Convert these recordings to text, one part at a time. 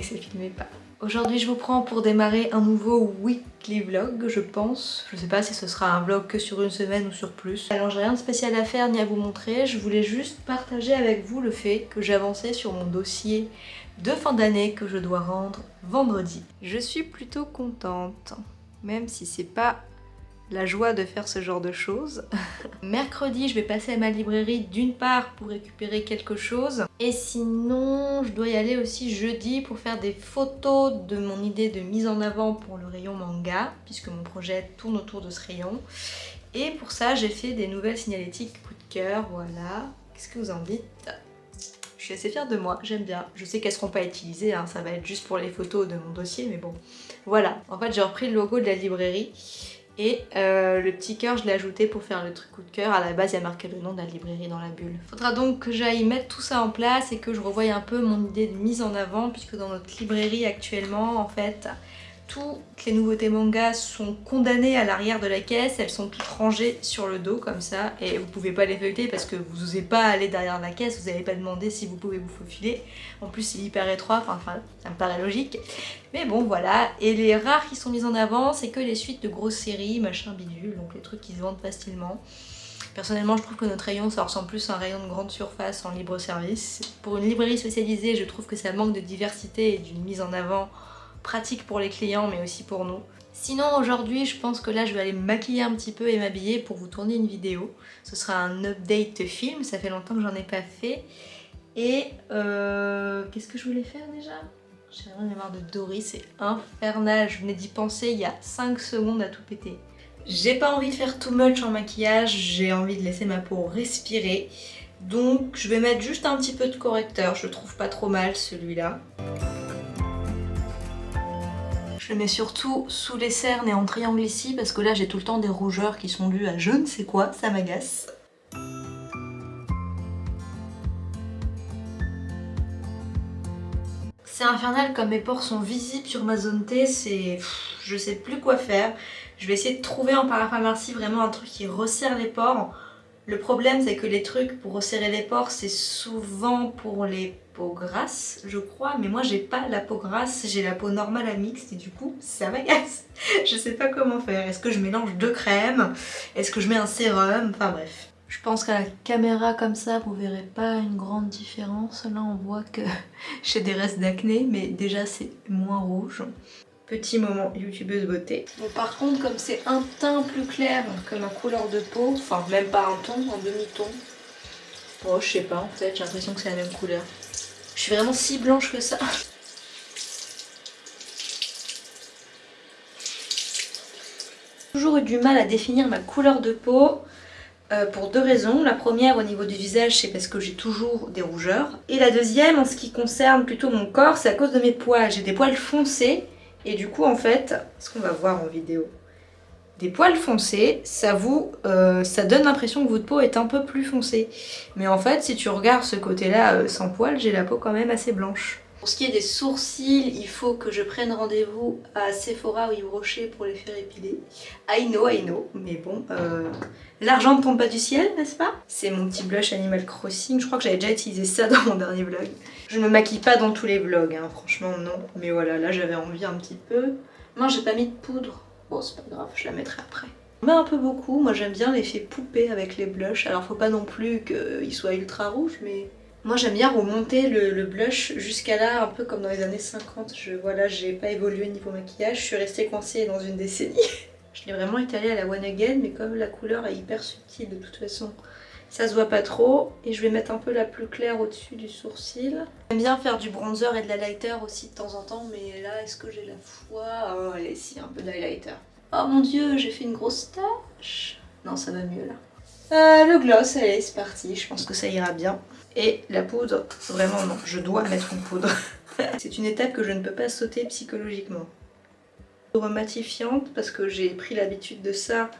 que ça filmait pas. Aujourd'hui je vous prends pour démarrer un nouveau weekly vlog je pense. Je sais pas si ce sera un vlog que sur une semaine ou sur plus. Alors j'ai rien de spécial à faire ni à vous montrer. Je voulais juste partager avec vous le fait que avancé sur mon dossier de fin d'année que je dois rendre vendredi. Je suis plutôt contente. Même si c'est pas la joie de faire ce genre de choses. Mercredi, je vais passer à ma librairie d'une part pour récupérer quelque chose. Et sinon, je dois y aller aussi jeudi pour faire des photos de mon idée de mise en avant pour le rayon manga, puisque mon projet tourne autour de ce rayon. Et pour ça, j'ai fait des nouvelles signalétiques coup de cœur, voilà. Qu'est-ce que vous en dites? Je suis assez fière de moi, j'aime bien. Je sais qu'elles seront pas utilisées, hein, ça va être juste pour les photos de mon dossier, mais bon. Voilà, en fait j'ai repris le logo de la librairie et euh, le petit cœur, je l'ai ajouté pour faire le truc coup de cœur. À la base, il y a marqué le nom de la librairie dans la bulle. Faudra donc que j'aille mettre tout ça en place et que je revoie un peu mon idée de mise en avant puisque dans notre librairie actuellement, en fait, toutes les nouveautés manga sont condamnées à l'arrière de la caisse, elles sont toutes rangées sur le dos comme ça et vous pouvez pas les feuilleter parce que vous n'osez pas aller derrière la caisse, vous n'allez pas demander si vous pouvez vous faufiler. En plus c'est hyper étroit, enfin ça me paraît logique. Mais bon voilà, et les rares qui sont mis en avant c'est que les suites de grosses séries, machin bidule, donc les trucs qui se vendent facilement. Personnellement, je trouve que notre rayon, ça ressemble plus à un rayon de grande surface en libre service. Pour une librairie spécialisée, je trouve que ça manque de diversité et d'une mise en avant pratique pour les clients mais aussi pour nous. Sinon aujourd'hui je pense que là je vais aller me maquiller un petit peu et m'habiller pour vous tourner une vidéo. Ce sera un update film, ça fait longtemps que j'en ai pas fait. Et euh, qu'est-ce que je voulais faire déjà? J'ai vraiment marre de Dory, c'est infernal. Je venais d'y penser il y a 5 secondes à tout péter. J'ai pas envie de faire too much en maquillage, j'ai envie de laisser ma peau respirer. Donc je vais mettre juste un petit peu de correcteur, je trouve pas trop mal celui-là. Je mets surtout sous les cernes et en triangle ici parce que là j'ai tout le temps des rougeurs qui sont dues à je ne sais quoi, ça m'agace. C'est infernal comme mes pores sont visibles sur ma zone T, c'est... je sais plus quoi faire. Je vais essayer de trouver en parapharmacie vraiment un truc qui resserre les pores. Le problème c'est que les trucs pour resserrer les pores c'est souvent pour les peau grasse, je crois, mais moi j'ai pas la peau grasse, j'ai la peau normale à mixte et du coup ça m'agace. je sais pas comment faire. Est-ce que je mélange deux crèmes? Est-ce que je mets un sérum? Enfin bref. Je pense qu'à la caméra comme ça, vous verrez pas une grande différence. Là, on voit que j'ai des restes d'acné, mais déjà c'est moins rouge. Petit moment youtubeuse beauté. Bon, par contre, comme c'est un teint plus clair que ma couleur de peau, enfin même pas un ton, un demi-ton, oh je sais pas en fait, j'ai l'impression que c'est la même couleur. Je suis vraiment si blanche que ça. J'ai toujours eu du mal à définir ma couleur de peau euh, pour deux raisons. La première au niveau du visage c'est parce que j'ai toujours des rougeurs. Et la deuxième en ce qui concerne plutôt mon corps c'est à cause de mes poils. J'ai des poils foncés et du coup en fait, ce qu'on va voir en vidéo, des poils foncés, ça vous, euh, ça donne l'impression que votre peau est un peu plus foncée. Mais en fait, si tu regardes ce côté-là euh, sans poils, j'ai la peau quand même assez blanche. Pour ce qui est des sourcils, il faut que je prenne rendez-vous à Sephora ou Yves Rocher pour les faire épiler. I know, I know, mais bon, euh, l'argent ne tombe pas du ciel, n'est-ce pas? C'est mon petit blush Animal Crossing, je crois que j'avais déjà utilisé ça dans mon dernier vlog. Je me maquille pas dans tous les vlogs, hein, franchement non, mais voilà, là j'avais envie un petit peu. Moi j'ai pas mis de poudre, Bon, c'est pas grave, je la mettrai après. On un peu beaucoup, moi j'aime bien l'effet poupée avec les blushs. Alors faut pas non plus qu'il soit ultra rouge, mais... Moi j'aime bien remonter le, blush jusqu'à là, un peu comme dans les années 50. Je, voilà, j'ai pas évolué niveau maquillage, je suis restée coincée dans une décennie. je l'ai vraiment étalé à la One Again, mais comme la couleur est hyper subtile de toute façon, ça se voit pas trop. Et je vais mettre un peu la plus claire au-dessus du sourcil. J'aime bien faire du bronzer et de l'highlighter aussi de temps en temps, mais là, est-ce que j'ai la foi? Oh, allez, si, un peu d'highlighter. Oh mon dieu, j'ai fait une grosse tache. Non, ça va mieux là. Euh, le gloss, allez, c'est parti. Je pense que ça ira bien. Et la poudre, vraiment non, je dois mettre une poudre. c'est une étape que je ne peux pas sauter psychologiquement. Poudre matifiante, parce que j'ai pris l'habitude de ça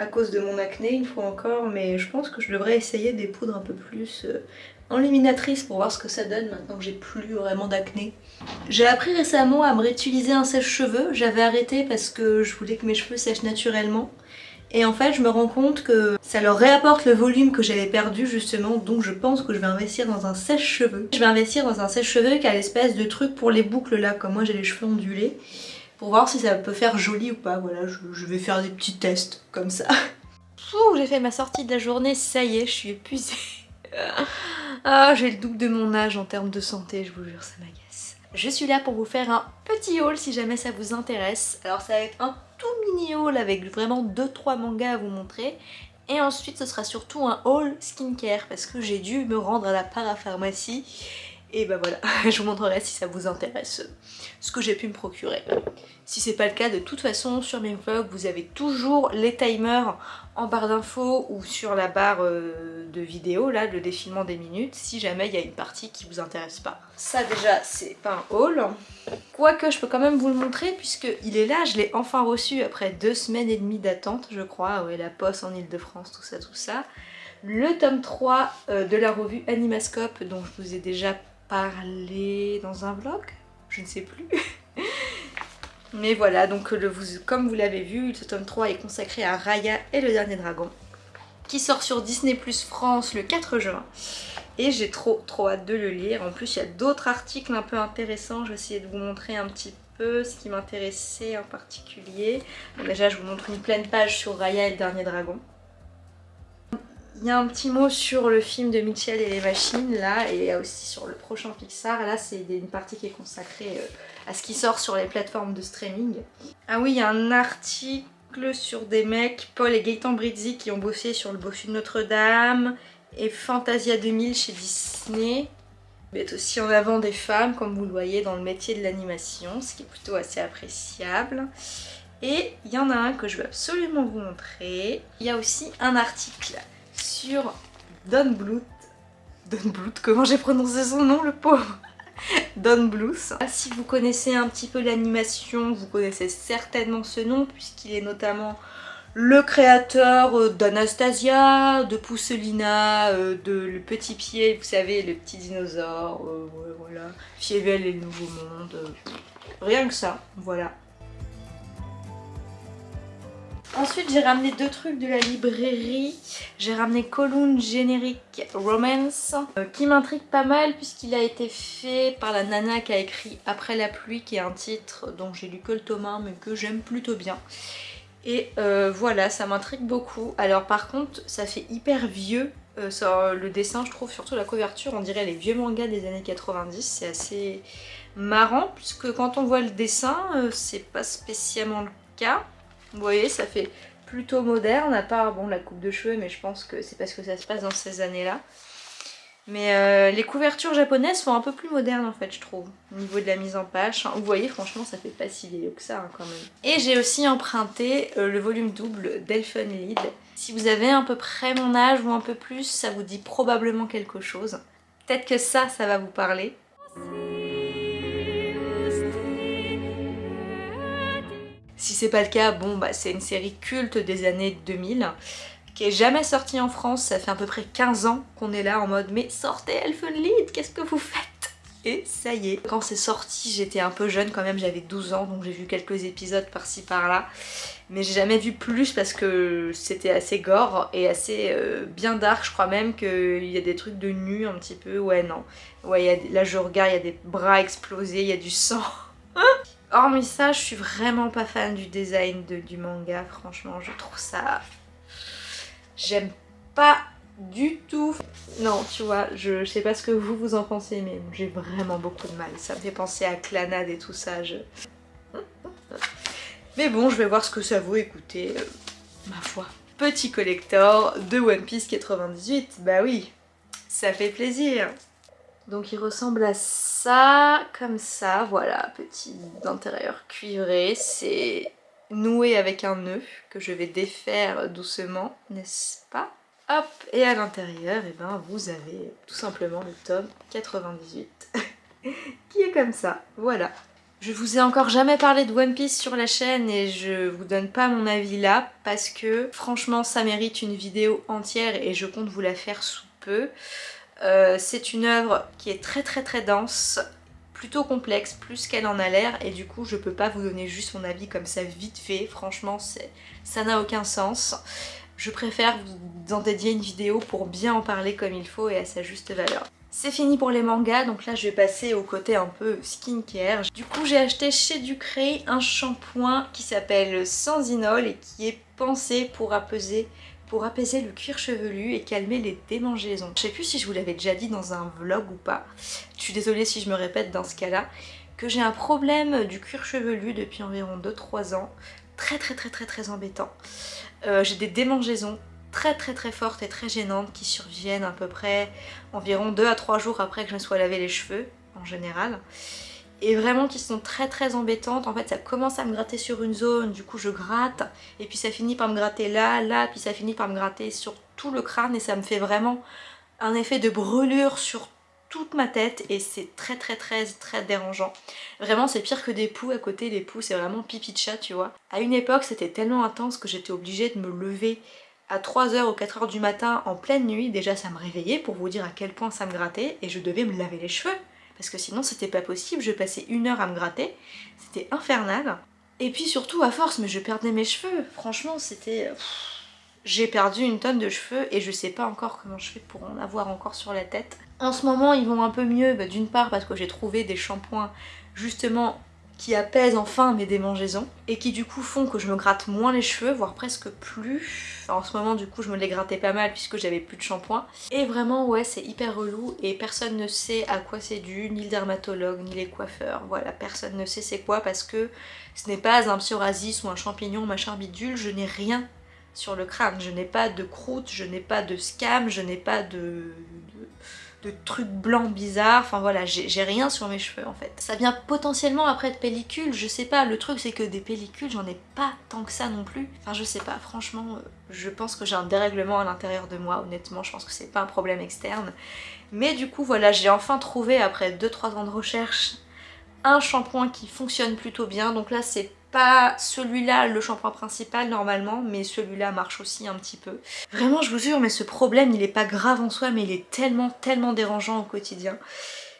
à cause de mon acné une fois encore, mais je pense que je devrais essayer des poudres un peu plus euh, enluminatrices pour voir ce que ça donne maintenant que j'ai plus vraiment d'acné. J'ai appris récemment à me réutiliser un sèche-cheveux, j'avais arrêté parce que je voulais que mes cheveux sèchent naturellement. Et en fait je me rends compte que ça leur réapporte le volume que j'avais perdu justement donc je pense que je vais investir dans un sèche-cheveux. Je vais investir dans un sèche-cheveux qui a l'espèce de truc pour les boucles là comme moi j'ai les cheveux ondulés pour voir si ça peut faire joli ou pas. Voilà je, vais faire des petits tests comme ça. j'ai fait ma sortie de la journée, ça y est je suis épuisée. ah j'ai le double de mon âge en termes de santé je vous jure ça m'agace. Je suis là pour vous faire un petit haul si jamais ça vous intéresse. Alors ça va être un tout mini haul avec vraiment 2-3 mangas à vous montrer. Et ensuite ce sera surtout un haul skincare parce que j'ai dû me rendre à la parapharmacie. Et bah voilà, je vous montrerai si ça vous intéresse ce que j'ai pu me procurer. Si c'est pas le cas, de toute façon sur mes vlogs vous avez toujours les timers en barre d'infos ou sur la barre euh, de vidéo, là, le défilement des minutes, si jamais il y a une partie qui vous intéresse pas. Ça déjà, c'est pas un haul. Quoique, je peux quand même vous le montrer puisque il est là, je l'ai enfin reçu après deux semaines et demie d'attente, je crois. Ouais, la poste en Ile-de-France, tout ça, tout ça. Le tome 3 euh, de la revue Animascope dont je vous ai déjà parlé dans un vlog, je ne sais plus. Mais voilà, donc le, comme vous l'avez vu, ce tome 3 est consacré à Raya et le dernier dragon, qui sort sur Disney Plus France le 4 juin. Et j'ai trop trop hâte de le lire. En plus, il y a d'autres articles un peu intéressants. Je vais essayer de vous montrer un petit peu ce qui m'intéressait en particulier. déjà, je vous montre une pleine page sur Raya et le dernier dragon. Il y a un petit mot sur le film de Mitchell et les machines là et aussi sur le prochain Pixar. Là c'est une partie qui est consacrée euh, à ce qui sort sur les plateformes de streaming. Ah oui, il y a un article sur des mecs, Paul et Gaëtan Brizzi qui ont bossé sur le bossu de Notre-Dame et Fantasia 2000 chez Disney. Mettent aussi en avant des femmes comme vous le voyez dans le métier de l'animation, ce qui est plutôt assez appréciable. Et il y en a un que je veux absolument vous montrer. Il y a aussi un article sur Don Bluth. Don Bluth, comment j'ai prononcé son nom le pauvre Don Bluth. Si vous connaissez un petit peu l'animation, vous connaissez certainement ce nom puisqu'il est notamment le créateur euh, d'Anastasia, de Pousselina, euh, de Le Petit Pied, vous savez, le petit dinosaure, euh, voilà, Fievel et le Nouveau Monde, rien que ça, voilà. Ensuite, j'ai ramené deux trucs de la librairie. J'ai ramené Column Générique Romance, euh, qui m'intrigue pas mal puisqu'il a été fait par la nana qui a écrit Après la pluie, qui est un titre dont j'ai lu que le tome 1, mais que j'aime plutôt bien. Et euh, voilà, ça m'intrigue beaucoup. Alors par contre, ça fait hyper vieux. Euh, le dessin, je trouve, surtout la couverture, on dirait les vieux mangas des années 90. C'est assez marrant puisque quand on voit le dessin, c'est pas spécialement le cas. Vous voyez, ça fait plutôt moderne, à part bon, la coupe de cheveux, mais je pense que c'est parce que ça se passe dans ces années-là. Mais euh, les couvertures japonaises sont un peu plus modernes en fait je trouve, au niveau de la mise en page. Vous voyez franchement ça fait pas si vieillot que ça hein, quand même. Et j'ai aussi emprunté euh, le volume double d'Elfen Si vous avez à peu près mon âge ou un peu plus, ça vous dit probablement quelque chose. Peut-être que ça, ça va vous parler. Si c'est pas le cas, bon bah c'est une série culte des années 2000 qui est jamais sortie en France, ça fait à peu près 15 ans qu'on est là en mode mais sortez Elfenlied, qu'est-ce que vous faites? Et ça y est, quand c'est sorti j'étais un peu jeune quand même, j'avais 12 ans donc j'ai vu quelques épisodes par-ci par-là. Mais j'ai jamais vu plus parce que c'était assez gore et assez euh, bien dark, je crois même qu'il y a des trucs de nu un petit peu, ouais non. Ouais, là je regarde, il y a des bras explosés, il y a du sang. Hormis ça, je suis vraiment pas fan du design du manga, franchement, je trouve ça... J'aime pas du tout. Non, tu vois, je, sais pas ce que vous vous en pensez, mais j'ai vraiment beaucoup de mal. Ça me fait penser à Clanade et tout ça. Mais bon, je vais voir ce que ça vaut, écoutez, euh, ma foi. Petit collector de One Piece 98, bah oui, ça fait plaisir. Donc il ressemble à ça, comme ça, voilà, petit intérieur cuivré, c'est noué avec un nœud que je vais défaire doucement, n'est-ce pas? Hop, et à l'intérieur, eh ben, vous avez tout simplement le tome 98, qui est comme ça, voilà. Je vous ai encore jamais parlé de One Piece sur la chaîne et je vous donne pas mon avis là parce que franchement ça mérite une vidéo entière et je compte vous la faire sous peu. Euh, c'est une œuvre qui est très très très dense, plutôt complexe, plus qu'elle en a l'air, et du coup je peux pas vous donner juste mon avis comme ça vite fait, franchement ça n'a aucun sens. Je préfère vous en dédier une vidéo pour bien en parler comme il faut et à sa juste valeur. C'est fini pour les mangas, donc là je vais passer au côté un peu skincare. Du coup j'ai acheté chez Ducré un shampoing qui s'appelle Sanzinol et qui est pensé pour apaiser, pour apaiser le cuir chevelu et calmer les démangeaisons. Je sais plus si je vous l'avais déjà dit dans un vlog ou pas, je suis désolée si je me répète dans ce cas-là, que j'ai un problème du cuir chevelu depuis environ 2-3 ans, très très très très très embêtant. Euh, j'ai des démangeaisons très très très fortes et très gênantes qui surviennent à peu près environ 2 à 3 jours après que je me sois lavé les cheveux en général et vraiment qui sont très très embêtantes. En fait ça commence à me gratter sur une zone, du coup je gratte. Et puis ça finit par me gratter là, là, puis ça finit par me gratter sur tout le crâne. Et ça me fait vraiment un effet de brûlure sur toute ma tête. Et c'est très très très très dérangeant. Vraiment c'est pire que des poux à côté, les poux c'est vraiment pipi de chat tu vois. À une époque c'était tellement intense que j'étais obligée de me lever à 3h ou 4h du matin en pleine nuit, déjà ça me réveillait pour vous dire à quel point ça me grattait. Et je devais me laver les cheveux parce que sinon c'était pas possible, je passais une heure à me gratter, c'était infernal. Et puis surtout à force, mais je perdais mes cheveux, franchement c'était... J'ai perdu une tonne de cheveux et je sais pas encore comment je fais pour en avoir encore sur la tête. En ce moment ils vont un peu mieux, bah, d'une part parce que j'ai trouvé des shampoings justement qui apaisent enfin mes démangeaisons et qui du coup font que je me gratte moins les cheveux, voire presque plus. en ce moment du coup je me les grattais pas mal puisque j'avais plus de shampoing. Et vraiment ouais c'est hyper relou et personne ne sait à quoi c'est dû, ni le dermatologue, ni les coiffeurs. Voilà, personne ne sait c'est quoi parce que ce n'est pas un psoriasis ou un champignon machin bidule, je n'ai rien sur le crâne. Je n'ai pas de croûte, je n'ai pas de scam, je n'ai pas de de trucs blancs bizarres, enfin voilà, j'ai rien sur mes cheveux en fait. Ça vient potentiellement après de pellicules, je sais pas, le truc c'est que des pellicules j'en ai pas tant que ça non plus. Enfin je sais pas, franchement, euh, je pense que j'ai un dérèglement à l'intérieur de moi, honnêtement, je pense que c'est pas un problème externe. Mais du coup voilà, j'ai enfin trouvé après 2-3 ans de recherche un shampoing qui fonctionne plutôt bien, donc là c'est pas celui-là le shampoing principal normalement, mais celui-là marche aussi un petit peu. Vraiment je vous jure, mais ce problème il est pas grave en soi, mais il est tellement tellement dérangeant au quotidien.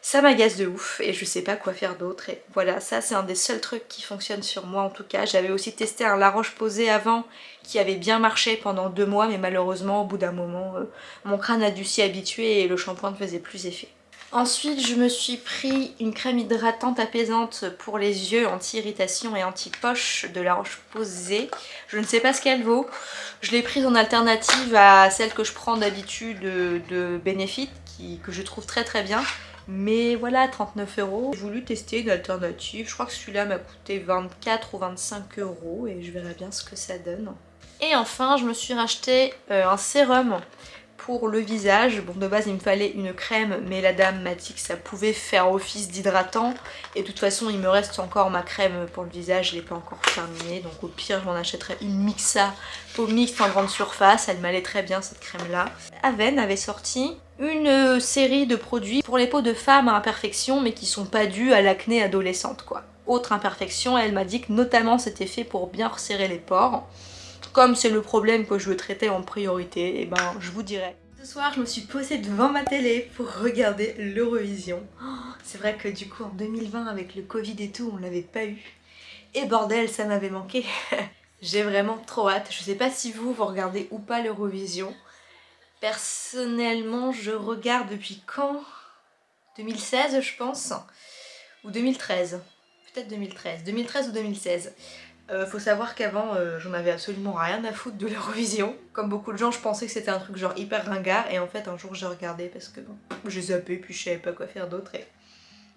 Ça m'agace de ouf et je sais pas quoi faire d'autre et voilà ça c'est un des seuls trucs qui fonctionne sur moi en tout cas. J'avais aussi testé un La Roche Posay avant qui avait bien marché pendant deux mois mais malheureusement au bout d'un moment euh, mon crâne a dû s'y habituer et le shampoing ne faisait plus effet. Ensuite, je me suis pris une crème hydratante apaisante pour les yeux, anti-irritation et anti-poche de La Roche-Posay. Je ne sais pas ce qu'elle vaut. Je l'ai prise en alternative à celle que je prends d'habitude de, Benefit, que je trouve très très bien. Mais voilà, 39 euros. J'ai voulu tester une alternative. Je crois que celui-là m'a coûté 24 ou 25 euros et je verrai bien ce que ça donne. Et enfin, je me suis racheté euh, un sérum pour le visage. Bon de base il me fallait une crème mais la dame m'a dit que ça pouvait faire office d'hydratant et de toute façon il me reste encore ma crème pour le visage, je l'ai pas encore terminée donc au pire j'en achèterai une Mixa peau mixte en grande surface, elle m'allait très bien cette crème là. Aven avait sorti une série de produits pour les peaux de femmes à imperfection mais qui sont pas dus à l'acné adolescente quoi. Autre imperfection, elle m'a dit que notamment c'était fait pour bien resserrer les pores comme c'est le problème que je veux traiter en priorité, et eh ben je vous dirai. Ce soir, je me suis posée devant ma télé pour regarder l'Eurovision. Oh, c'est vrai que du coup, en 2020, avec le Covid et tout, on l'avait pas eu. Et bordel, ça m'avait manqué. J'ai vraiment trop hâte. Je sais pas si vous, vous regardez ou pas l'Eurovision. Personnellement, je regarde depuis quand? 2016, je pense? Ou 2013. Peut-être 2013. 2013 ou 2016. Euh, faut savoir qu'avant euh, j'en avais absolument rien à foutre de l'Eurovision. Comme beaucoup de gens je pensais que c'était un truc genre hyper ringard et en fait un jour j'ai regardé parce que bon, j'ai zappé puis je savais pas quoi faire d'autre.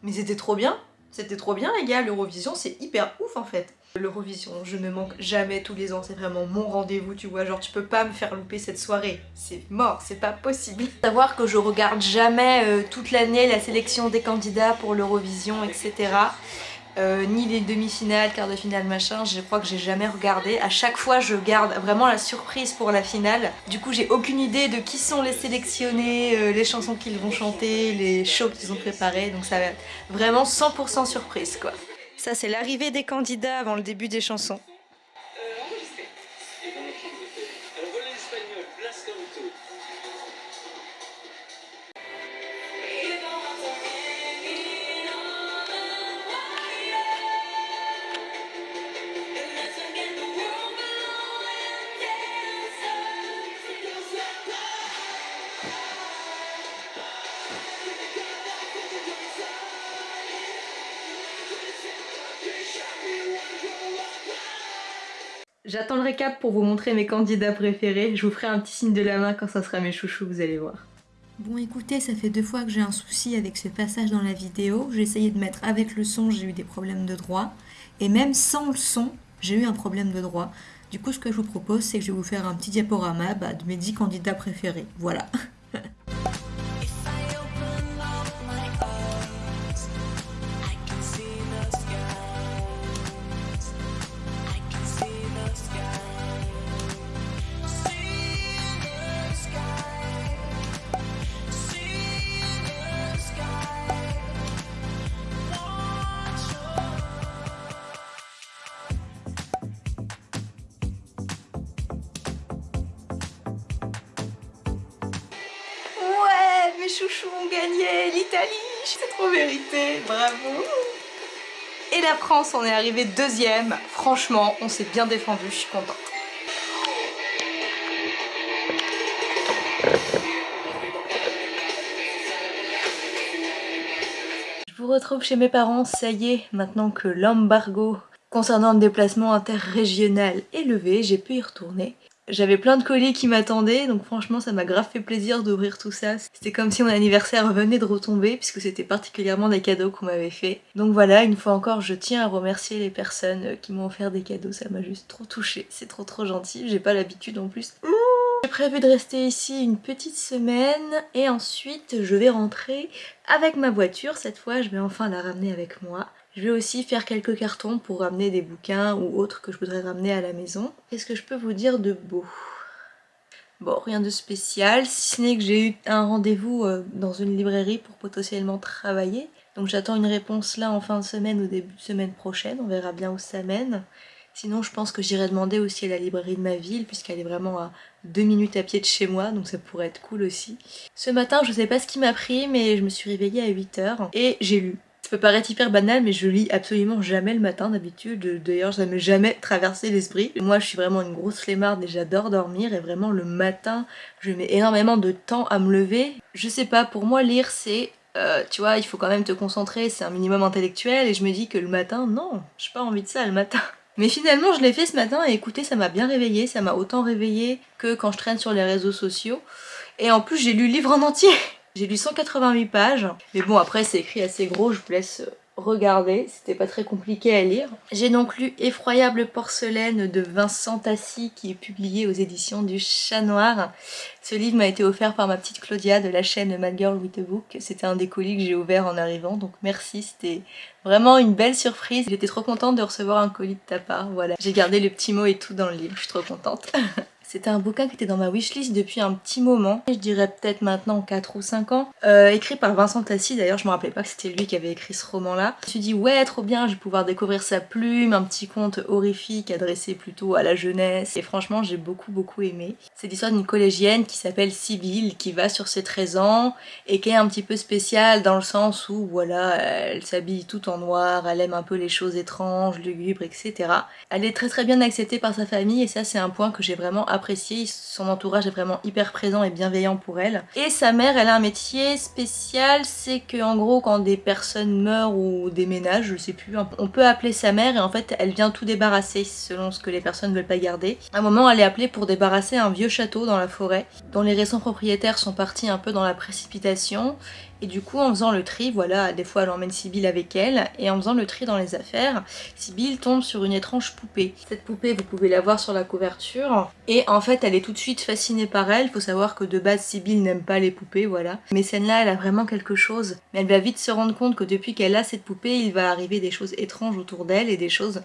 Mais c'était trop bien C'était trop bien les gars, l'Eurovision c'est hyper ouf en fait. L'Eurovision, je ne manque jamais tous les ans, c'est vraiment mon rendez-vous, tu vois, genre tu peux pas me faire louper cette soirée, c'est mort, c'est pas possible. Savoir que je regarde jamais euh, toute l'année la sélection des candidats pour l'Eurovision, etc. Euh, ni les demi-finales, quart de finale, machin, je crois que j'ai jamais regardé. À chaque fois, je garde vraiment la surprise pour la finale. Du coup, j'ai aucune idée de qui sont les sélectionnés, euh, les chansons qu'ils vont chanter, les shows qu'ils ont préparés. Donc ça va être vraiment 100% surprise, quoi. Ça, c'est l'arrivée des candidats avant le début des chansons. J'attends le récap pour vous montrer mes candidats préférés. Je vous ferai un petit signe de la main quand ça sera mes chouchous, vous allez voir. Bon écoutez, ça fait deux fois que j'ai un souci avec ce passage dans la vidéo. J'ai essayé de mettre avec le son, j'ai eu des problèmes de droit. Et même sans le son, j'ai eu un problème de droit. Du coup, ce que je vous propose, c'est que je vais vous faire un petit diaporama bah, de mes 10 candidats préférés. Voilà. On est arrivé deuxième, franchement, on s'est bien défendu, je suis contente. Je vous retrouve chez mes parents, ça y est, maintenant que l'embargo concernant le déplacement interrégional est levé, j'ai pu y retourner. J'avais plein de colis qui m'attendaient, donc franchement ça m'a grave fait plaisir d'ouvrir tout ça. C'était comme si mon anniversaire venait de retomber, puisque c'était particulièrement des cadeaux qu'on m'avait fait. Donc voilà, une fois encore, je tiens à remercier les personnes qui m'ont offert des cadeaux, ça m'a juste trop touchée. C'est trop trop gentil, j'ai pas l'habitude en plus. J'ai prévu de rester ici une petite semaine, et ensuite je vais rentrer avec ma voiture. Cette fois, je vais enfin la ramener avec moi. Je vais aussi faire quelques cartons pour ramener des bouquins ou autres que je voudrais ramener à la maison. Qu'est-ce que je peux vous dire de beau? Bon, rien de spécial, si ce n'est que j'ai eu un rendez-vous euh, dans une librairie pour potentiellement travailler. Donc j'attends une réponse là en fin de semaine ou début de semaine prochaine, on verra bien où ça mène. Sinon je pense que j'irai demander aussi à la librairie de ma ville puisqu'elle est vraiment à deux minutes à pied de chez moi donc ça pourrait être cool aussi. Ce matin je sais pas ce qui m'a pris mais je me suis réveillée à 8h et j'ai lu peut paraître hyper banal, mais je lis absolument jamais le matin d'habitude. D'ailleurs, ça m'est jamais traversé l'esprit. Moi, je suis vraiment une grosse flemmarde et j'adore dormir. Et vraiment, le matin, je mets énormément de temps à me lever. Je sais pas, pour moi, lire, c'est... Euh, tu vois, il faut quand même te concentrer, c'est un minimum intellectuel. Et je me dis que le matin, non, j'ai pas envie de ça le matin. Mais finalement, je l'ai fait ce matin et écoutez, ça m'a bien réveillé. Ça m'a autant réveillé que quand je traîne sur les réseaux sociaux. Et en plus, j'ai lu le livre en entier j'ai lu 188 pages, mais bon après c'est écrit assez gros, je vous laisse regarder, c'était pas très compliqué à lire. J'ai donc lu Effroyable porcelaine de Vincent Tassi qui est publié aux éditions du Chat Noir. Ce livre m'a été offert par ma petite Claudia de la chaîne Mad Girl with a Book. C'était un des colis que j'ai ouvert en arrivant, donc merci, c'était vraiment une belle surprise. J'étais trop contente de recevoir un colis de ta part, voilà. J'ai gardé le petit mot et tout dans le livre, je suis trop contente. C'était un bouquin qui était dans ma wishlist depuis un petit moment, je dirais peut-être maintenant 4 ou 5 ans, euh, écrit par Vincent Tassi, d'ailleurs je me rappelais pas que c'était lui qui avait écrit ce roman-là. Je me suis dit ouais trop bien, je vais pouvoir découvrir sa plume, un petit conte horrifique adressé plutôt à la jeunesse, et franchement j'ai beaucoup beaucoup aimé. C'est l'histoire d'une collégienne qui s'appelle Sibylle, qui va sur ses 13 ans, et qui est un petit peu spéciale dans le sens où voilà, elle s'habille tout en noir, elle aime un peu les choses étranges, lugubres, etc. Elle est très très bien acceptée par sa famille, et ça c'est un point que j'ai vraiment apprécié son entourage est vraiment hyper présent et bienveillant pour elle. Et sa mère, elle a un métier spécial, c'est que en gros quand des personnes meurent ou déménagent, je sais plus, on peut appeler sa mère et en fait elle vient tout débarrasser selon ce que les personnes veulent pas garder. À un moment elle est appelée pour débarrasser un vieux château dans la forêt, dont les récents propriétaires sont partis un peu dans la précipitation et du coup, en faisant le tri, voilà, des fois elle emmène Sibyl avec elle, et en faisant le tri dans les affaires, Sibyl tombe sur une étrange poupée. Cette poupée, vous pouvez la voir sur la couverture, et en fait, elle est tout de suite fascinée par elle. Faut savoir que de base, Sibyl n'aime pas les poupées, voilà. Mais celle-là, elle a vraiment quelque chose. Mais elle va vite se rendre compte que depuis qu'elle a cette poupée, il va arriver des choses étranges autour d'elle, et des choses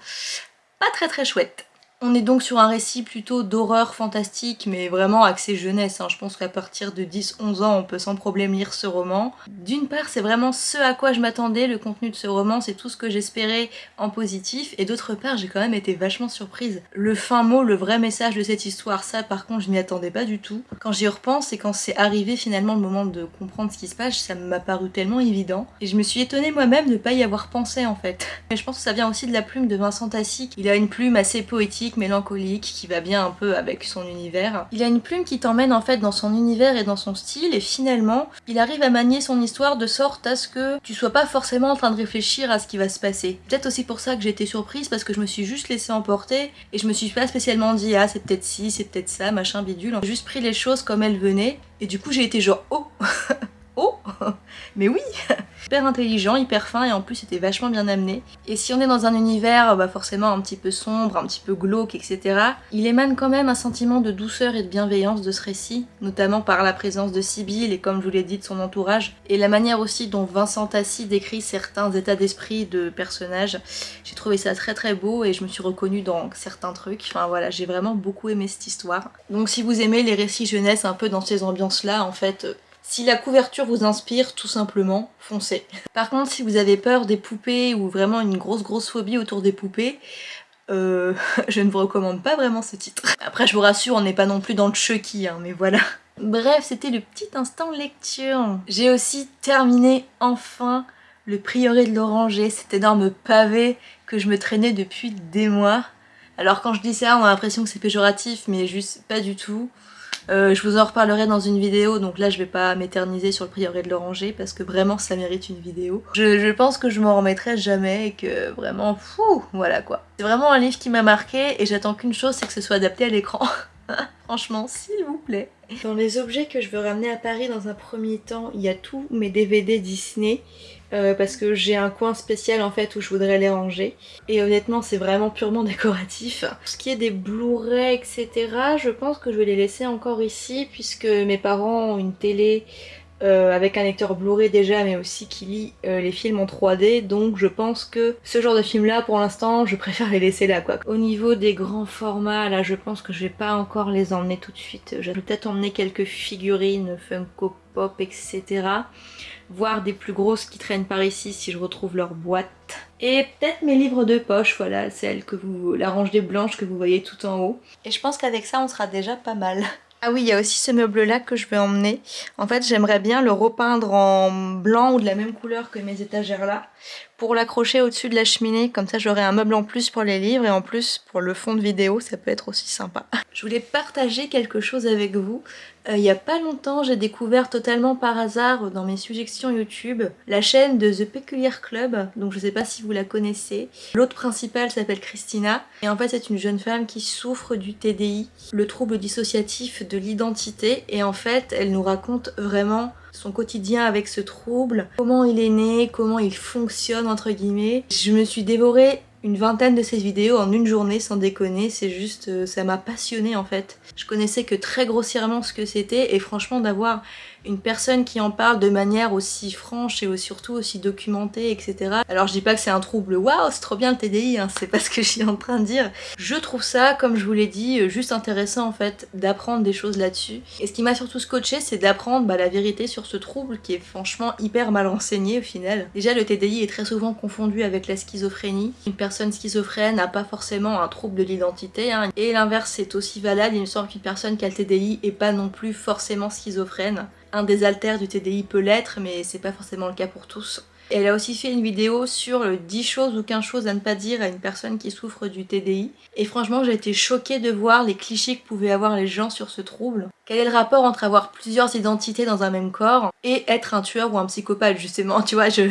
pas très très chouettes. On est donc sur un récit plutôt d'horreur fantastique, mais vraiment axé jeunesse. Hein. Je pense qu'à partir de 10-11 ans, on peut sans problème lire ce roman. D'une part, c'est vraiment ce à quoi je m'attendais, le contenu de ce roman, c'est tout ce que j'espérais en positif. Et d'autre part, j'ai quand même été vachement surprise. Le fin mot, le vrai message de cette histoire, ça par contre, je m'y attendais pas du tout. Quand j'y repense et quand c'est arrivé finalement le moment de comprendre ce qui se passe, ça m'a paru tellement évident. Et je me suis étonnée moi-même de pas y avoir pensé en fait. Mais je pense que ça vient aussi de la plume de Vincent Tassi. Il a une plume assez poétique mélancolique, qui va bien un peu avec son univers. Il a une plume qui t'emmène en fait dans son univers et dans son style et finalement il arrive à manier son histoire de sorte à ce que tu sois pas forcément en train de réfléchir à ce qui va se passer. Peut-être aussi pour ça que j'ai été surprise parce que je me suis juste laissée emporter et je me suis pas spécialement dit ah c'est peut-être ci, c'est peut-être ça, machin bidule. J'ai juste pris les choses comme elles venaient et du coup j'ai été genre oh Oh Mais oui Hyper intelligent, hyper fin et en plus c'était vachement bien amené. Et si on est dans un univers bah forcément un petit peu sombre, un petit peu glauque, etc. Il émane quand même un sentiment de douceur et de bienveillance de ce récit, notamment par la présence de Sibyl et comme je vous l'ai dit de son entourage, et la manière aussi dont Vincent Tassi décrit certains états d'esprit de personnages. J'ai trouvé ça très très beau et je me suis reconnue dans certains trucs. Enfin voilà, j'ai vraiment beaucoup aimé cette histoire. Donc si vous aimez les récits jeunesse un peu dans ces ambiances là, en fait, si la couverture vous inspire, tout simplement, foncez. Par contre, si vous avez peur des poupées ou vraiment une grosse grosse phobie autour des poupées, euh, je ne vous recommande pas vraiment ce titre. Après, je vous rassure, on n'est pas non plus dans le Chucky, hein, mais voilà. Bref, c'était le petit instant lecture. J'ai aussi terminé enfin le prieuré de l'oranger, cet énorme pavé que je me traînais depuis des mois. Alors quand je dis ça, on a l'impression que c'est péjoratif, mais juste pas du tout. Euh, je vous en reparlerai dans une vidéo, donc là je vais pas m'éterniser sur le prieuré de l'oranger parce que vraiment ça mérite une vidéo. Je, pense que je m'en remettrai jamais et que vraiment, fou, voilà quoi. C'est vraiment un livre qui m'a marqué et j'attends qu'une chose, c'est que ce soit adapté à l'écran. Franchement, s'il vous plaît. Dans les objets que je veux ramener à Paris dans un premier temps, il y a tous mes DVD Disney. Euh, parce que j'ai un coin spécial en fait où je voudrais les ranger. Et honnêtement c'est vraiment purement décoratif. Ce qui est des Blu-ray etc, je pense que je vais les laisser encore ici puisque mes parents ont une télé euh, avec un lecteur Blu-ray déjà mais aussi qui lit euh, les films en 3D donc je pense que ce genre de film là pour l'instant je préfère les laisser là quoi. Au niveau des grands formats là je pense que je vais pas encore les emmener tout de suite. Je vais peut-être emmener quelques figurines Funko Pop etc voire des plus grosses qui traînent par ici si je retrouve leur boîte. Et peut-être mes livres de poche, voilà, celle que vous, la rangée blanche que vous voyez tout en haut. Et je pense qu'avec ça on sera déjà pas mal. Ah oui, il y a aussi ce meuble là que je vais emmener. En fait, j'aimerais bien le repeindre en blanc ou de la même couleur que mes étagères là pour l'accrocher au-dessus de la cheminée. Comme ça, j'aurai un meuble en plus pour les livres et en plus pour le fond de vidéo, ça peut être aussi sympa. Je voulais partager quelque chose avec vous. Euh, il y a pas longtemps, j'ai découvert totalement par hasard dans mes suggestions YouTube la chaîne de The Peculiar Club, donc je sais pas si vous la connaissez. L'autre principale s'appelle Christina, et en fait c'est une jeune femme qui souffre du TDI, le trouble dissociatif de l'identité, et en fait elle nous raconte vraiment son quotidien avec ce trouble, comment il est né, comment il fonctionne entre guillemets. Je me suis dévorée une vingtaine de ces vidéos en une journée sans déconner, c'est juste, euh, ça m'a passionné en fait. Je connaissais que très grossièrement ce que c'était et franchement d'avoir une personne qui en parle de manière aussi franche et surtout aussi documentée, etc. Alors je dis pas que c'est un trouble, waouh, c'est trop bien le TDI, hein, c'est pas ce que je suis en train de dire. Je trouve ça, comme je vous l'ai dit, euh, juste intéressant en fait d'apprendre des choses là-dessus. Et ce qui m'a surtout scotché, c'est d'apprendre bah, la vérité sur ce trouble qui est franchement hyper mal renseigné au final. Déjà, le TDI est très souvent confondu avec la schizophrénie. Une personne schizophrène n'a pas forcément un trouble de l'identité, hein. et l'inverse est aussi valable, il me semble qu'une personne qui a le TDI est pas non plus forcément schizophrène. Un des alters du TDI peut l'être, mais c'est pas forcément le cas pour tous. Elle a aussi fait une vidéo sur 10 choses ou 15 choses à ne pas dire à une personne qui souffre du TDI. Et franchement, j'ai été choquée de voir les clichés que pouvaient avoir les gens sur ce trouble. Quel est le rapport entre avoir plusieurs identités dans un même corps et être un tueur ou un psychopathe, justement Tu vois, je...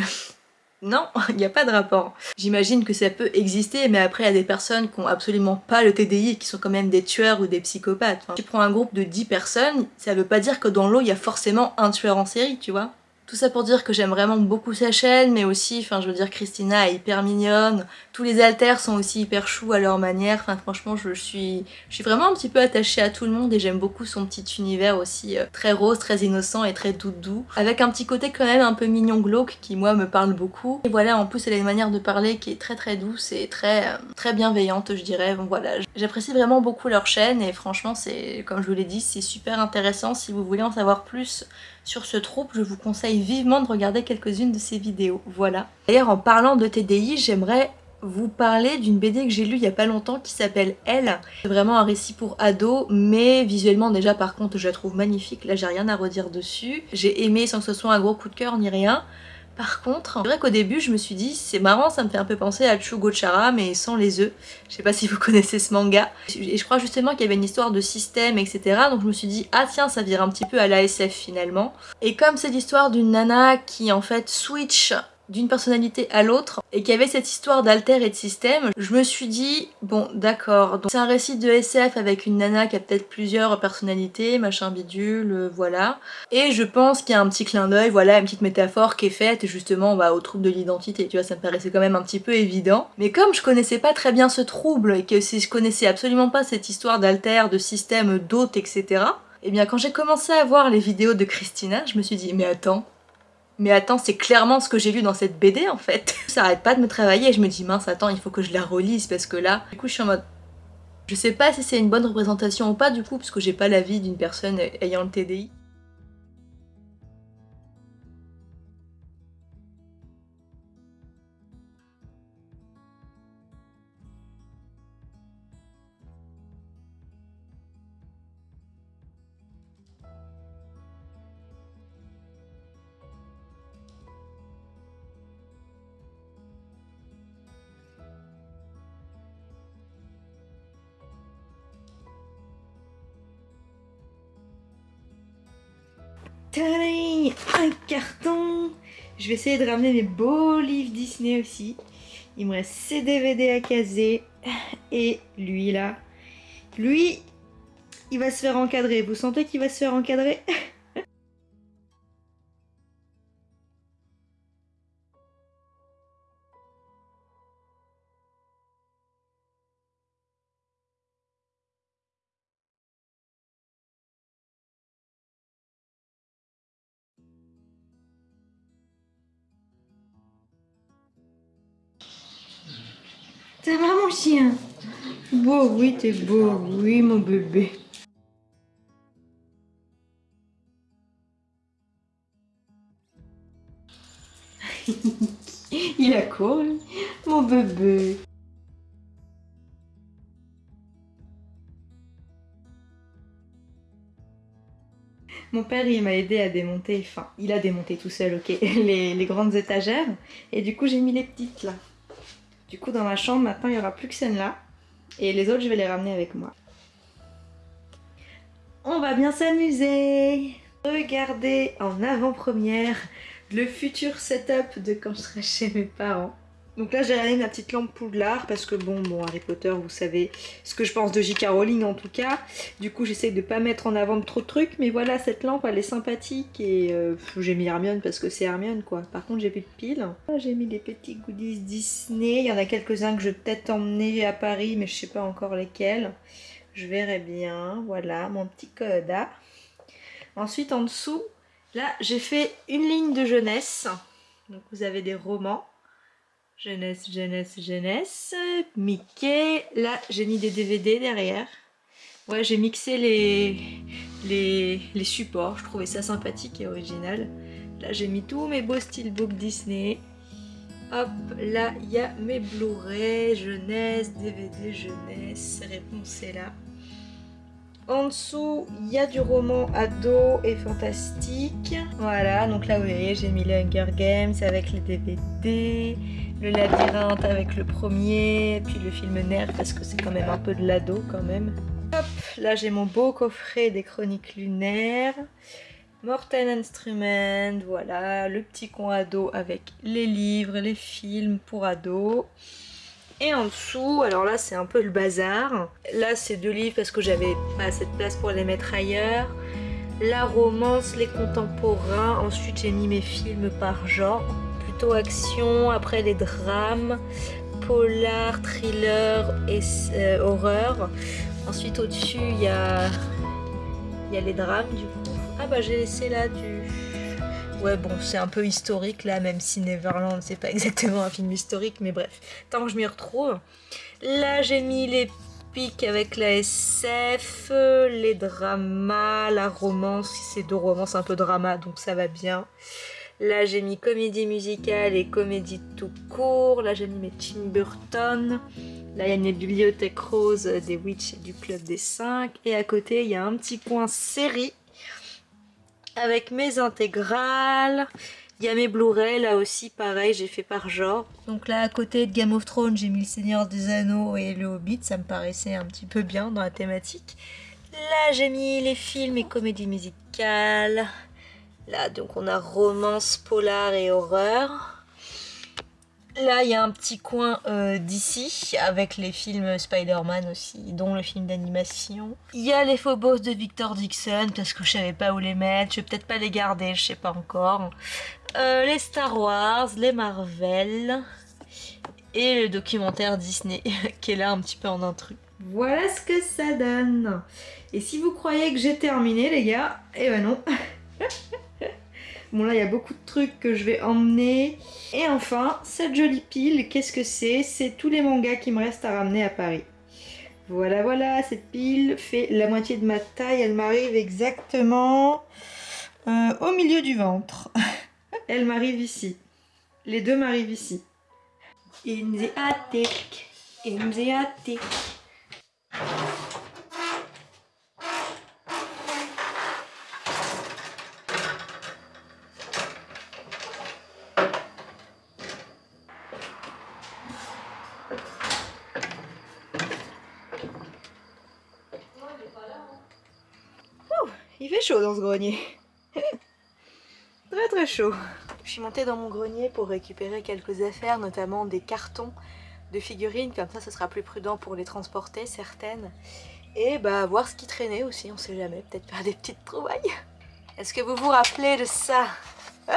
Non, il n'y a pas de rapport. J'imagine que ça peut exister, mais après il y a des personnes qui ont absolument pas le TDI qui sont quand même des tueurs ou des psychopathes. tu prends un groupe de 10 personnes, ça veut pas dire que dans l'eau il y a forcément un tueur en série, tu vois. Tout ça pour dire que j'aime vraiment beaucoup sa chaîne, mais aussi, enfin je veux dire, Christina est hyper mignonne, tous les alters sont aussi hyper choux à leur manière, enfin franchement je suis, je suis vraiment un petit peu attachée à tout le monde et j'aime beaucoup son petit univers aussi euh, très rose, très innocent et très doudou, avec un petit côté quand même un peu mignon glauque qui moi me parle beaucoup. Et voilà, en plus elle a une manière de parler qui est très très douce et très, euh, très bienveillante je dirais, donc voilà. J'apprécie vraiment beaucoup leur chaîne et franchement c'est, comme je vous l'ai dit, c'est super intéressant si vous voulez en savoir plus sur ce trouble, je vous conseille vivement de regarder quelques-unes de ces vidéos, voilà. D'ailleurs, en parlant de TDI, j'aimerais vous parler d'une BD que j'ai lue il y a pas longtemps qui s'appelle Elle. C'est vraiment un récit pour ados, mais visuellement déjà par contre je la trouve magnifique, là j'ai rien à redire dessus. J'ai aimé sans que ce soit un gros coup de cœur ni rien. Par contre, c'est vrai qu'au début je me suis dit c'est marrant ça me fait un peu penser à Chugochara mais sans les œufs. Je sais pas si vous connaissez ce manga. Et je crois justement qu'il y avait une histoire de système etc. Donc je me suis dit ah tiens ça vire un petit peu à l'ASF finalement. Et comme c'est l'histoire d'une nana qui en fait switch d'une personnalité à l'autre et qu'il y avait cette histoire d'alter et de système, je me suis dit, bon d'accord, donc c'est un récit de SF avec une nana qui a peut-être plusieurs personnalités, machin bidule, euh, voilà. Et je pense qu'il y a un petit clin d'œil, voilà, une petite métaphore qui est faite justement bah, au trouble de l'identité, tu vois, ça me paraissait quand même un petit peu évident. Mais comme je connaissais pas très bien ce trouble et que si je connaissais absolument pas cette histoire d'alter, de système, d'hôte, etc., et eh bien quand j'ai commencé à voir les vidéos de Christina, je me suis dit, mais attends, mais attends, c'est clairement ce que j'ai lu dans cette BD en fait. Ça arrête pas de me travailler je me dis mince attends, il faut que je la relise parce que là, du coup je suis en mode... Je sais pas si c'est une bonne représentation ou pas du coup parce que j'ai pas l'avis d'une personne ayant le TDI. Un carton Je vais essayer de ramener mes beaux livres Disney aussi. Il me reste ces DVD à caser. Et lui là, lui, il va se faire encadrer. Vous sentez qu'il va se faire encadrer? Ça va mon chien Beau, oui, t'es beau, oui mon bébé. Il a couru, mon bébé. Mon père, il m'a aidé à démonter, enfin, il a démonté tout seul, ok, les, les grandes étagères. Et du coup, j'ai mis les petites là. Du coup, dans ma chambre, maintenant, il n'y aura plus que celle-là. Et les autres, je vais les ramener avec moi. On va bien s'amuser Regardez en avant-première le futur setup de quand je serai chez mes parents. Donc là j'ai ramené ma petite lampe Poudlard parce que bon, bon Harry Potter vous savez ce que je pense de J.K. Rowling en tout cas. Du coup j'essaie de pas mettre en avant trop de trucs mais voilà cette lampe elle est sympathique et euh, j'ai mis Hermione parce que c'est Hermione quoi. Par contre j'ai plus de piles. J'ai mis des petits goodies Disney, il y en a quelques-uns que je vais peut-être emmener à Paris mais je sais pas encore lesquels. Je verrai bien, voilà mon petit code. Ensuite en dessous, là j'ai fait une ligne de jeunesse. Donc vous avez des romans Jeunesse, jeunesse, jeunesse. Mickey. Là, j'ai mis des DVD derrière. Ouais, j'ai mixé les, supports. Je trouvais ça sympathique et original. Là, j'ai mis tous mes beaux steelbooks Disney. Hop, là, il y a mes Blu-ray, jeunesse, DVD, jeunesse. Réponse est là. En dessous, il y a du roman ado et fantastique. Voilà, donc là, vous voyez, j'ai mis les Hunger Games avec les DVD le labyrinthe avec le premier, puis le film Nerf parce que c'est quand même un peu de l'ado quand même. Hop, là j'ai mon beau coffret des chroniques lunaires. Mortel Instrument, voilà, le petit coin ado avec les livres, les films pour ados. Et en dessous, alors là c'est un peu le bazar. Là c'est deux livres parce que j'avais pas assez de place pour les mettre ailleurs. La romance, les contemporains. Ensuite j'ai mis mes films par genre action, après les drames, polar, thriller et euh, horreur. Ensuite au-dessus il y a, y a les drames du coup. Ah bah j'ai laissé là du... Ouais bon c'est un peu historique là même si Neverland c'est pas exactement un film historique mais bref tant que je m'y retrouve. Là j'ai mis les pics avec la SF, les dramas, la romance, c'est deux romances un peu drama donc ça va bien. Là, j'ai mis comédie musicale et comédie tout court. Là, j'ai mis mes Tim Burton. Là, il y a une bibliothèque rose des Witch et du Club des 5. Et à côté, il y a un petit coin série avec mes intégrales. Il y a mes Blu-ray, là aussi, pareil, j'ai fait par genre. Donc là, à côté de Game of Thrones, j'ai mis Le Seigneur des Anneaux et Le Hobbit, ça me paraissait un petit peu bien dans la thématique. Là, j'ai mis les films et comédies musicales. Là, donc on a romance, polar et horreur. Là, il y a un petit coin euh, d'ici, avec les films Spider-Man aussi, dont le film d'animation. Il y a les Phobos de Victor Dixon, parce que je savais pas où les mettre, je vais peut-être pas les garder, je sais pas encore. Euh, les Star Wars, les Marvel, et le documentaire Disney, qui est là un petit peu en intrus. Voilà ce que ça donne Et si vous croyez que j'ai terminé, les gars, eh ben non Bon là il y a beaucoup de trucs que je vais emmener. Et enfin, cette jolie pile, qu'est-ce que c'est? C'est tous les mangas qui me restent à ramener à Paris. Voilà, voilà, cette pile fait la moitié de ma taille. Elle m'arrive exactement euh, au milieu du ventre. Elle m'arrive ici. Les deux m'arrivent ici. Inzeatek, Inzeatek. Il chaud dans ce grenier. très très chaud. Je suis montée dans mon grenier pour récupérer quelques affaires, notamment des cartons de figurines, comme ça ce sera plus prudent pour les transporter, certaines. Et bah voir ce qui traînait aussi, on sait jamais, peut-être faire des petites trouvailles. Est-ce que vous vous rappelez de ça?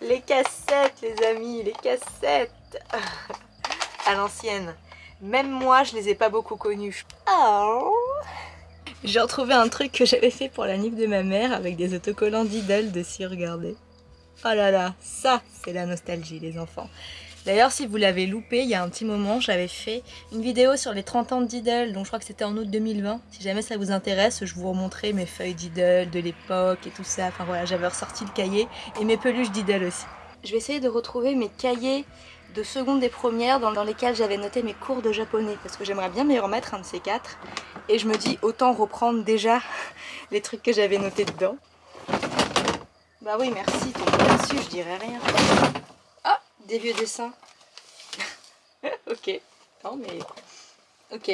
Les cassettes les amis, les cassettes À l'ancienne. Même moi je les ai pas beaucoup connues. Oh j'ai retrouvé un truc que j'avais fait pour la nif de ma mère avec des autocollants d'idole dessus, regardez. Oh là là, ça c'est la nostalgie les enfants. D'ailleurs si vous l'avez loupé, il y a un petit moment j'avais fait une vidéo sur les 30 ans d'Idol, donc je crois que c'était en août 2020. Si jamais ça vous intéresse, je vous remontrerai mes feuilles d'Idol de l'époque et tout ça. Enfin voilà, j'avais ressorti le cahier et mes peluches d'Idol aussi. Je vais essayer de retrouver mes cahiers de seconde et première dans, lesquels j'avais noté mes cours de japonais parce que j'aimerais bien m'y remettre un de ces quatre et je me dis autant reprendre déjà les trucs que j'avais notés dedans. Bah oui merci, ton là-dessus je dirais rien. Ah, des vieux dessins. ok, non mais... Ok.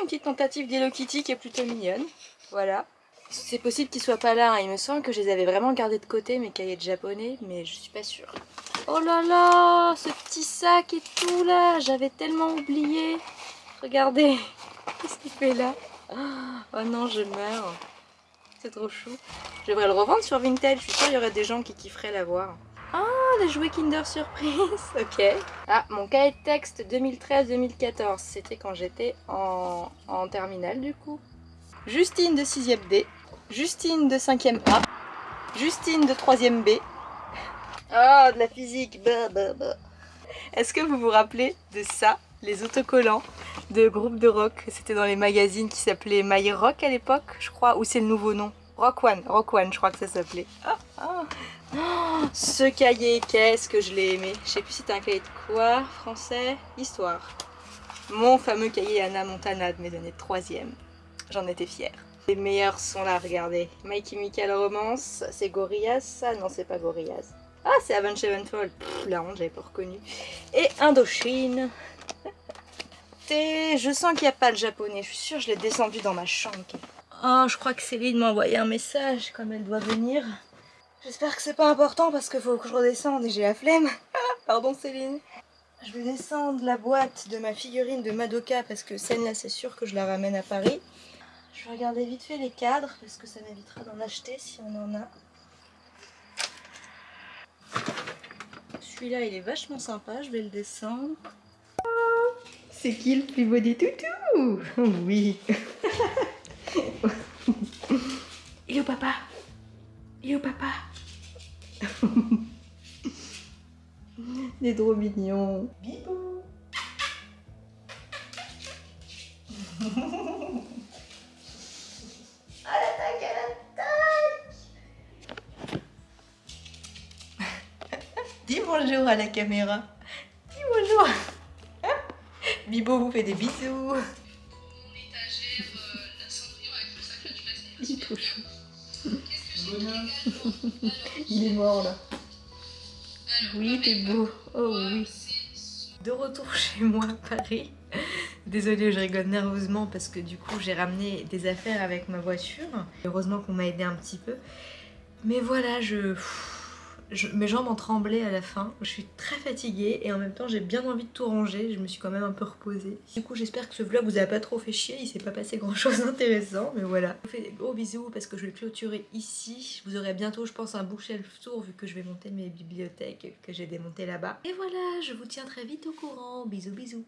Une petite tentative d'Hello Kitty qui est plutôt mignonne. Voilà. C'est possible qu'ils soient pas là, hein. il me semble que je les avais vraiment gardés de côté mes cahiers de japonais, mais je suis pas sûre. Oh là là, ce petit sac et tout là, j'avais tellement oublié. Regardez, qu'est-ce qu'il fait là? Oh non, je meurs. C'est trop chou. Je devrais le revendre sur Vinted, je suis sûre qu'il y aurait des gens qui kifferaient l'avoir. Ah, les jouets Kinder Surprise, ok. Ah, mon cahier texte 2013-2014, c'était quand j'étais en, en terminale du coup. Justine de 6ème D, Justine de 5ème A, Justine de 3ème B. Ah, de la physique, bah, bah, bah. Est-ce que vous vous rappelez de ça les autocollants de groupes de rock? C'était dans les magazines qui s'appelaient My Rock à l'époque, je crois, ou c'est le nouveau nom? Rock One, Rock One, je crois que ça s'appelait. Ah, ah. Oh, ce cahier, qu'est-ce que je l'ai aimé. Je sais plus si c'était un cahier de quoi, français, histoire. Mon fameux cahier Anna Montana de mes années troisième. J'en étais fière. Les meilleurs sont là, regardez. My Chemical Romance, c'est Gorillaz? Ça Non, c'est pas Gorillaz. Ah, c'est Avenged Sevenfold. La honte, j'avais pas reconnu. Et Indochine. je sens qu'il n'y a pas le japonais. Je suis sûre que je l'ai descendu dans ma chambre. Oh, je crois que Céline m'a envoyé un message comme elle doit venir. J'espère que c'est pas important parce qu'il faut que je redescende et j'ai la flemme. Pardon Céline. Je vais descendre la boîte de ma figurine de Madoka parce que celle-là c'est sûr que je la ramène à Paris. Je vais regarder vite fait les cadres parce que ça m'évitera d'en acheter si on en a. Celui-là il est vachement sympa, je vais le descendre. C'est qui le plus beau des toutous? Oui. Il est où papa Il est où papa Il est trop mignon. Bibou bonjour à la caméra. Dis bonjour Bibo vous fait des bisous. Il est. Il est mort là. Oui, t'es beau. Oh oui. De retour chez moi à Paris. Désolée, je rigole nerveusement parce que du coup j'ai ramené des affaires avec ma voiture. Heureusement qu'on m'a aidé un petit peu. Mais voilà, je mes jambes ont tremblé à la fin. Je suis très fatiguée et en même temps j'ai bien envie de tout ranger. Je me suis quand même un peu reposée. Du coup j'espère que ce vlog vous a pas trop fait chier. Il s'est pas passé grand chose d'intéressant mais voilà. Je vous fais des gros bisous parce que je vais clôturer ici. Vous aurez bientôt je pense un bookshelf tour vu que je vais monter mes bibliothèques que j'ai démontées là-bas. Et voilà, je vous tiens très vite au courant. Bisous bisous.